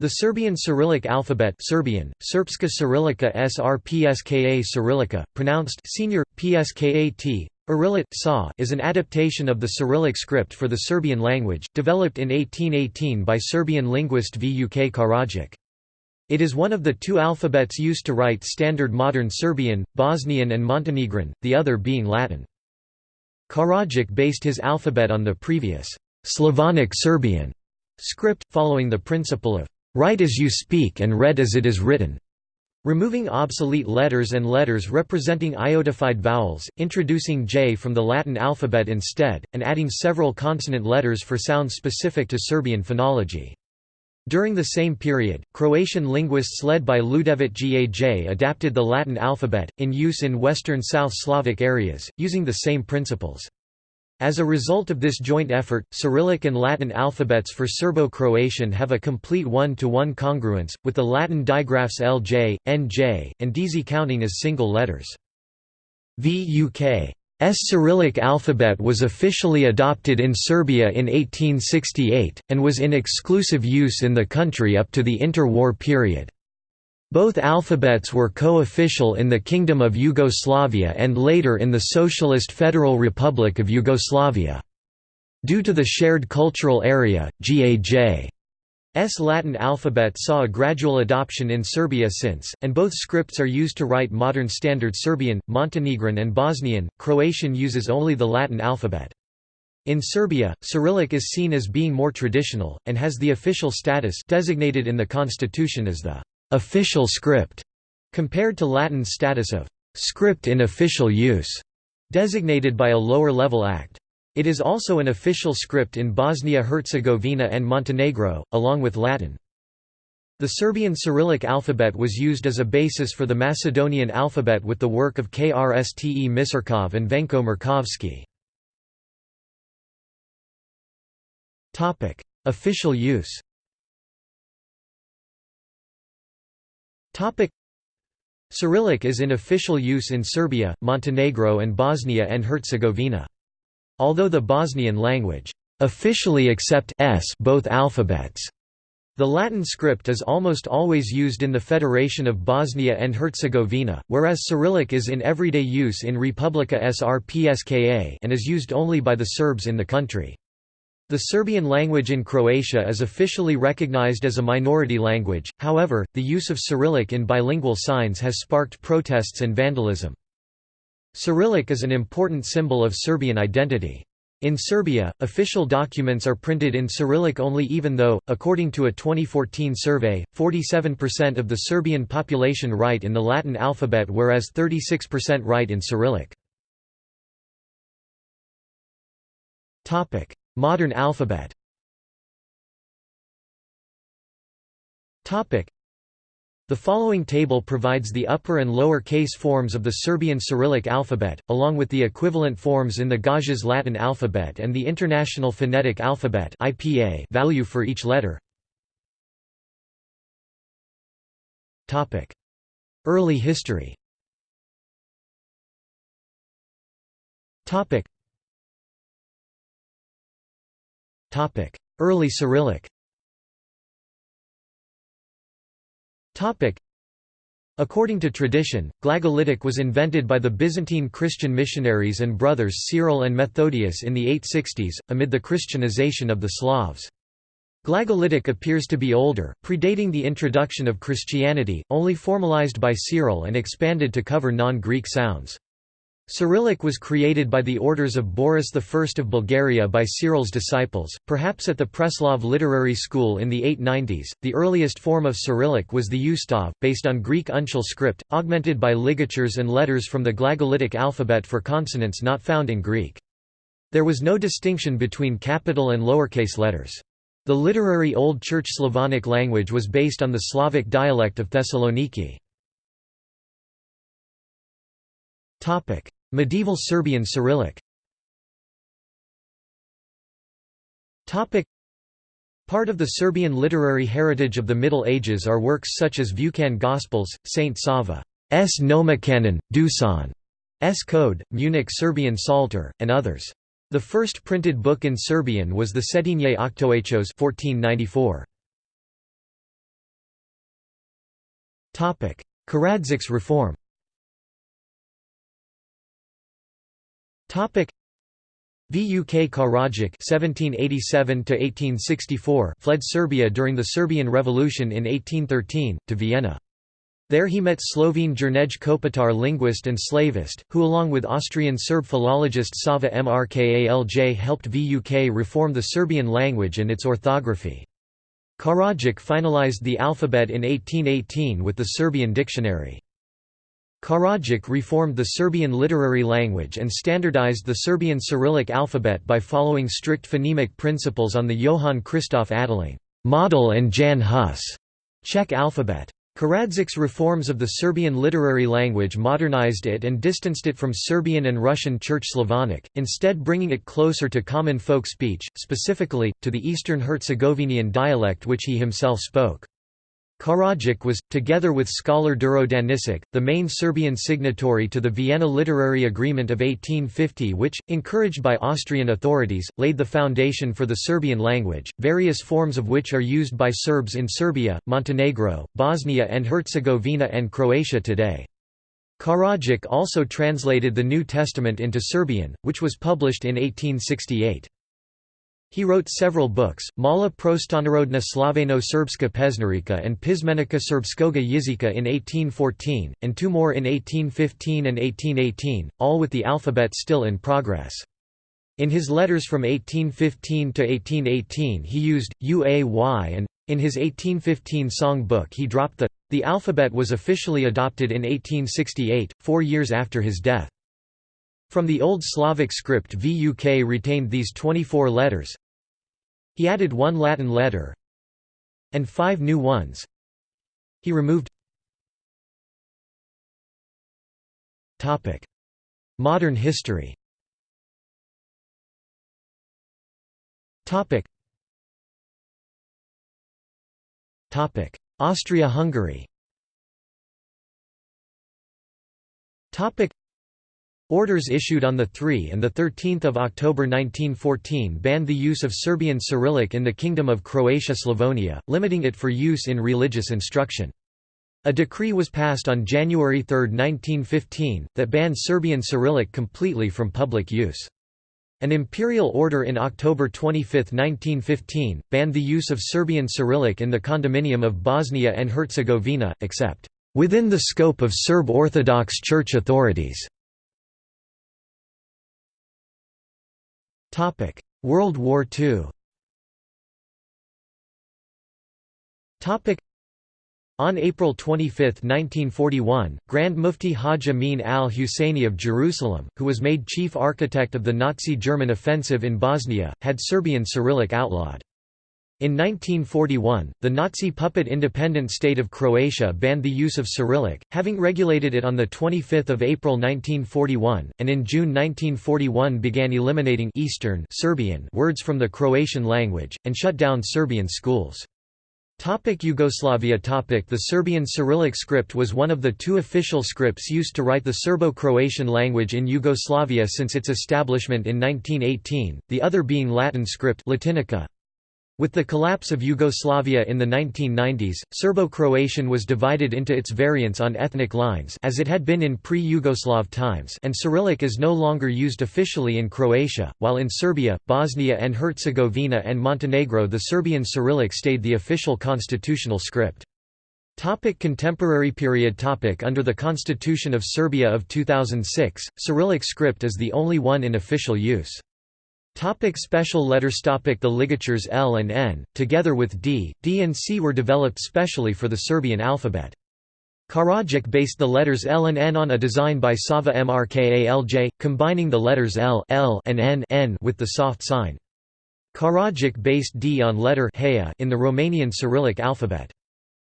The Serbian Cyrillic alphabet Serbian, Srpska Cyrillica Srpska Cyrillica, pronounced senior, pskat, Irilit sa is an adaptation of the Cyrillic script for the Serbian language, developed in 1818 by Serbian linguist Vuk Karadžić. It is one of the two alphabets used to write standard modern Serbian, Bosnian and Montenegrin, the other being Latin. Karadžić based his alphabet on the previous Slavonic Serbian script, following the principle of Write as you speak and read as it is written. Removing obsolete letters and letters representing iotified vowels, introducing J from the Latin alphabet instead, and adding several consonant letters for sounds specific to Serbian phonology. During the same period, Croatian linguists led by Ljudevit Gaj adapted the Latin alphabet, in use in western South Slavic areas, using the same principles. As a result of this joint effort, Cyrillic and Latin alphabets for Serbo-Croatian have a complete one-to-one -one congruence, with the Latin digraphs LJ, NJ, and DZ counting as single letters. VUK's Cyrillic alphabet was officially adopted in Serbia in 1868, and was in exclusive use in the country up to the interwar period. Both alphabets were co-official in the Kingdom of Yugoslavia and later in the Socialist Federal Republic of Yugoslavia. Due to the shared cultural area, GAJ's Latin alphabet saw a gradual adoption in Serbia since, and both scripts are used to write modern Standard Serbian, Montenegrin and Bosnian. Croatian uses only the Latin alphabet. In Serbia, Cyrillic is seen as being more traditional, and has the official status designated in the constitution as the official script, compared to Latin status of script in official use, designated by a lower-level act. It is also an official script in Bosnia-Herzegovina and Montenegro, along with Latin. The Serbian Cyrillic alphabet was used as a basis for the Macedonian alphabet with the work of Krste Misirkov and Venko Markovski. Official use Cyrillic is in official use in Serbia, Montenegro and Bosnia and Herzegovina. Although the Bosnian language officially accept s both alphabets, the Latin script is almost always used in the Federation of Bosnia and Herzegovina, whereas Cyrillic is in everyday use in Republika Srpska and is used only by the Serbs in the country. The Serbian language in Croatia is officially recognized as a minority language, however, the use of Cyrillic in bilingual signs has sparked protests and vandalism. Cyrillic is an important symbol of Serbian identity. In Serbia, official documents are printed in Cyrillic only even though, according to a 2014 survey, 47% of the Serbian population write in the Latin alphabet whereas 36% write in Cyrillic. Modern alphabet. The following table provides the upper and lower case forms of the Serbian Cyrillic alphabet, along with the equivalent forms in the Gaj's Latin alphabet and the International Phonetic Alphabet value for each letter. Early history Early Cyrillic According to tradition, Glagolitic was invented by the Byzantine Christian missionaries and brothers Cyril and Methodius in the 860s, amid the Christianization of the Slavs. Glagolitic appears to be older, predating the introduction of Christianity, only formalized by Cyril and expanded to cover non-Greek sounds. Cyrillic was created by the orders of Boris I of Bulgaria by Cyril's disciples, perhaps at the Preslav Literary School in the 890s. The earliest form of Cyrillic was the Ustav, based on Greek uncial script, augmented by ligatures and letters from the Glagolitic alphabet for consonants not found in Greek. There was no distinction between capital and lowercase letters. The literary Old Church Slavonic language was based on the Slavic dialect of Thessaloniki. Medieval Serbian Cyrillic Part of the Serbian literary heritage of the Middle Ages are works such as Vukan Gospels, Saint Sava's Nomocanon, Dusan's Code, Munich Serbian Psalter, and others. The first printed book in Serbian was the Cetinje Octoechos 1494. Karadzic's reform Vuk Karadžić (1787–1864) fled Serbia during the Serbian Revolution in 1813 to Vienna. There he met Slovene Jernej Kopitar linguist and slavist, who along with Austrian Serb philologist Sava Mrkalj helped Vuk reform the Serbian language and its orthography. Karadžić finalized the alphabet in 1818 with the Serbian dictionary. Karadžić reformed the Serbian literary language and standardized the Serbian Cyrillic alphabet by following strict phonemic principles on the Johann Christoph Adelung model and Jan Hus Czech alphabet. Karadzic's reforms of the Serbian literary language modernized it and distanced it from Serbian and Russian Church Slavonic, instead bringing it closer to common folk speech, specifically, to the Eastern Herzegovinian dialect which he himself spoke. Karadžić was, together with scholar Đuro Daničić, the main Serbian signatory to the Vienna Literary Agreement of 1850 which, encouraged by Austrian authorities, laid the foundation for the Serbian language, various forms of which are used by Serbs in Serbia, Montenegro, Bosnia and Herzegovina and Croatia today. Karadžić also translated the New Testament into Serbian, which was published in 1868. He wrote several books, Mala Prostonarodna Slaveno-Serbska pesnarika and Pismenika Srpskoga jezika in 1814, and two more in 1815 and 1818, all with the alphabet still in progress. In his letters from 1815 to 1818 he used, uay and, in his 1815 song book he dropped the, the alphabet was officially adopted in 1868, four years after his death. From the Old Slavic script Vuk retained these 24 letters. He added one Latin letter and five new ones. He removed Modern history. Austria-Hungary Orders issued on 3 and 13 October 1914 banned the use of Serbian Cyrillic in the Kingdom of Croatia-Slavonia, limiting it for use in religious instruction. A decree was passed on January 3, 1915, that banned Serbian Cyrillic completely from public use. An imperial order in October 25, 1915, banned the use of Serbian Cyrillic in the condominium of Bosnia and Herzegovina, except, "...within the scope of Serb Orthodox Church authorities." Topic: World War II. Topic: on April 25, 1941, Grand Mufti Haj Amin al-Husseini of Jerusalem, who was made chief architect of the Nazi German offensive in Bosnia, had Serbian Cyrillic outlawed. In 1941, the Nazi puppet independent state of Croatia banned the use of Cyrillic, having regulated it on 25 April 1941, and in June 1941 began eliminating Eastern Serbian words from the Croatian language, and shut down Serbian schools. Topic Yugoslavia topic The Serbian Cyrillic script was one of the two official scripts used to write the Serbo-Croatian language in Yugoslavia since its establishment in 1918, the other being Latin script Latinica. With the collapse of Yugoslavia in the 1990s, Serbo-Croatian was divided into its variants on ethnic lines as it had been in pre-Yugoslav times and Cyrillic is no longer used officially in Croatia, while in Serbia, Bosnia and Herzegovina and Montenegro the Serbian Cyrillic stayed the official constitutional script. Topic contemporary period topic Under the Constitution of Serbia of 2006, Cyrillic script is the only one in official use. Topic special letters topic The ligatures L and N, together with D, D and C were developed specially for the Serbian alphabet. Karadžić based the letters L and N on a design by Sava Mrkalj, combining the letters L, L and N, N with the soft sign. Karadžić based D on letter in the Romanian Cyrillic alphabet.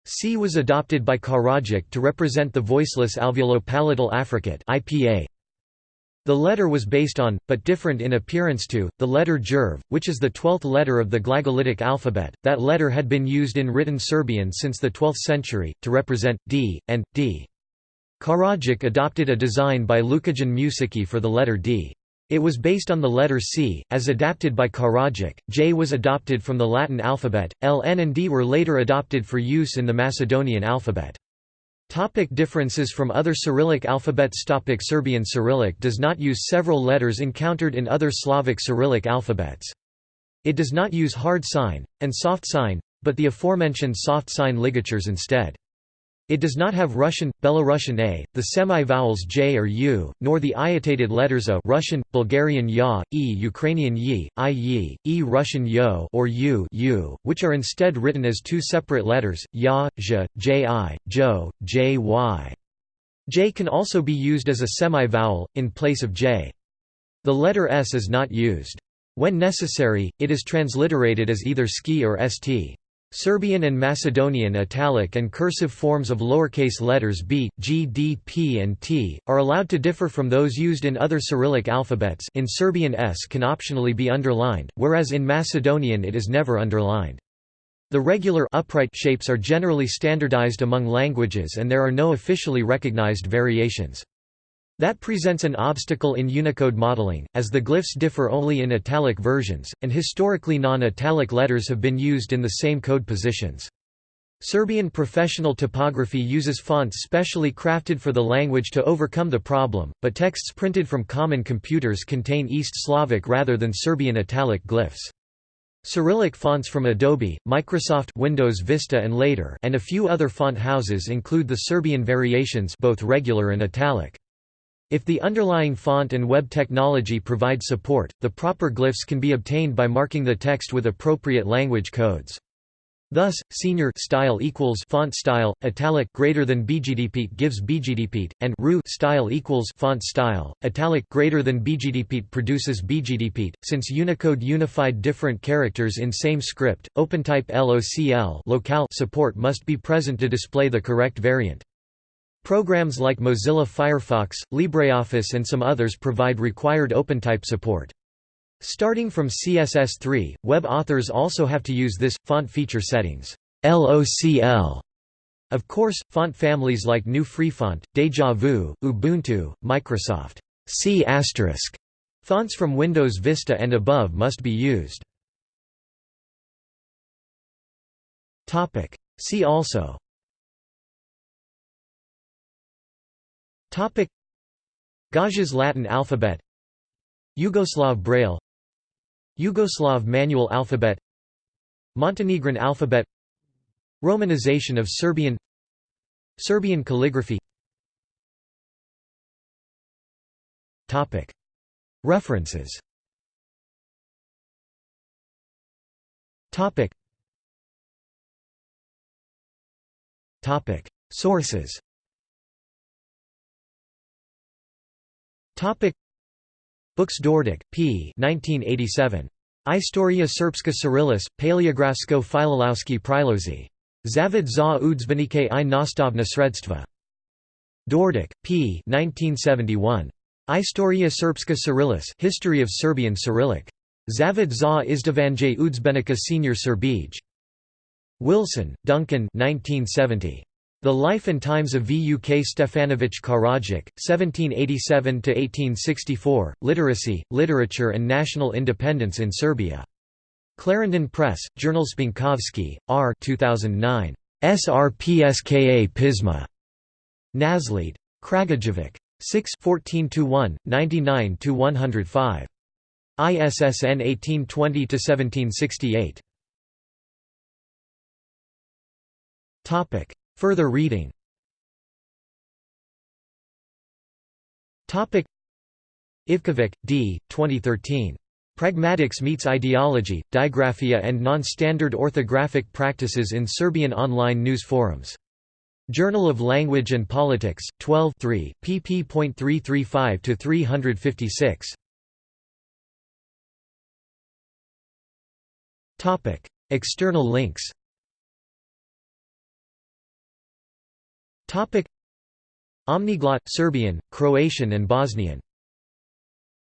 C was adopted by Karadžić to represent the voiceless alveolo-palatal affricate IPA. The letter was based on, but different in appearance to, the letter Jerv, which is the twelfth letter of the Glagolitic alphabet. That letter had been used in written Serbian since the 12th century, to represent d, and d. Karadžić adopted a design by Lukijan Mušicki for the letter d. It was based on the letter C, as adapted by Karadžić. J was adopted from the Latin alphabet, L, N and D were later adopted for use in the Macedonian alphabet. Topic differences from other Cyrillic alphabets Topic Serbian Cyrillic does not use several letters encountered in other Slavic Cyrillic alphabets. It does not use hard sign, and soft sign, but the aforementioned soft sign ligatures instead. It does not have Russian, Belarusian a, the semi-vowels j or u, nor the iotated letters a Russian, Bulgarian ya, e Ukrainian yi, i yi, e Russian yo or u, u which are instead written as two separate letters, ya, zh, ji, jo, jy. J can also be used as a semi-vowel, in place of j. The letter s is not used. When necessary, it is transliterated as either ski or st. Serbian and Macedonian italic and cursive forms of lowercase letters b, g, d, p and t, are allowed to differ from those used in other Cyrillic alphabets in Serbian s can optionally be underlined, whereas in Macedonian it is never underlined. The regular upright shapes are generally standardized among languages and there are no officially recognized variations. That presents an obstacle in Unicode modeling, as the glyphs differ only in italic versions, and historically non-italic letters have been used in the same code positions. Serbian professional typography uses fonts specially crafted for the language to overcome the problem, but texts printed from common computers contain East Slavic rather than Serbian italic glyphs. Cyrillic fonts from Adobe, Microsoft Windows Vista and later and a few other font houses include the Serbian variations both regular and italic. If the underlying font and web technology provide support, the proper glyphs can be obtained by marking the text with appropriate language codes. Thus, senior style equals font style, italic greater than bgdpit gives bgdpit, and ru style equals font style, italic greater than bgdpit produces bgdpit. Since Unicode unified different characters in same script, OpenType LOCL locale support must be present to display the correct variant. Programs like Mozilla Firefox, LibreOffice and some others provide required OpenType support. Starting from CSS3, web authors also have to use this, font feature settings LOCL. Of course, font families like GNU Freefont, Deja Vu, Ubuntu, Microsoft C** fonts from Windows Vista and above must be used. See also Topic. Gaj's Latin alphabet. Yugoslav Braille. Yugoslav manual alphabet. Montenegrin alphabet. Romanization of Serbian. Serbian calligraphy. Topic. References. Topic. Topic. Sources Topic Books Dordic, P. 1987. Istoria Srpska Cyrillis, Paleografsko Filolowski Prilozi. Zavod za udzbenike i nastavna sredstva. Dordic, P. 1971. Istoria Srpska Cyrillis History of Serbian Cyrillic. Zavod za izdavanje udzbenika senior Serbij. Wilson, Duncan 1970. The Life and Times of Vuk Stefanović Karadžić, 1787–1864, Literacy, Literature and National Independence in Serbia. Clarendon Press, Journal Spinkovsky, R 2009. SRPSKA Pisma. Naslead. Kragujevac. 6 14–1, 99–105. ISSN 1820–1768. Further reading Ivkovic, D. 2013. Pragmatics Meets Ideology, Digraphia and Non-Standard Orthographic Practices in Serbian Online News Forums. Journal of Language and Politics, 12 pp.335–356. External links Topic. Omniglot Serbian, Croatian and Bosnian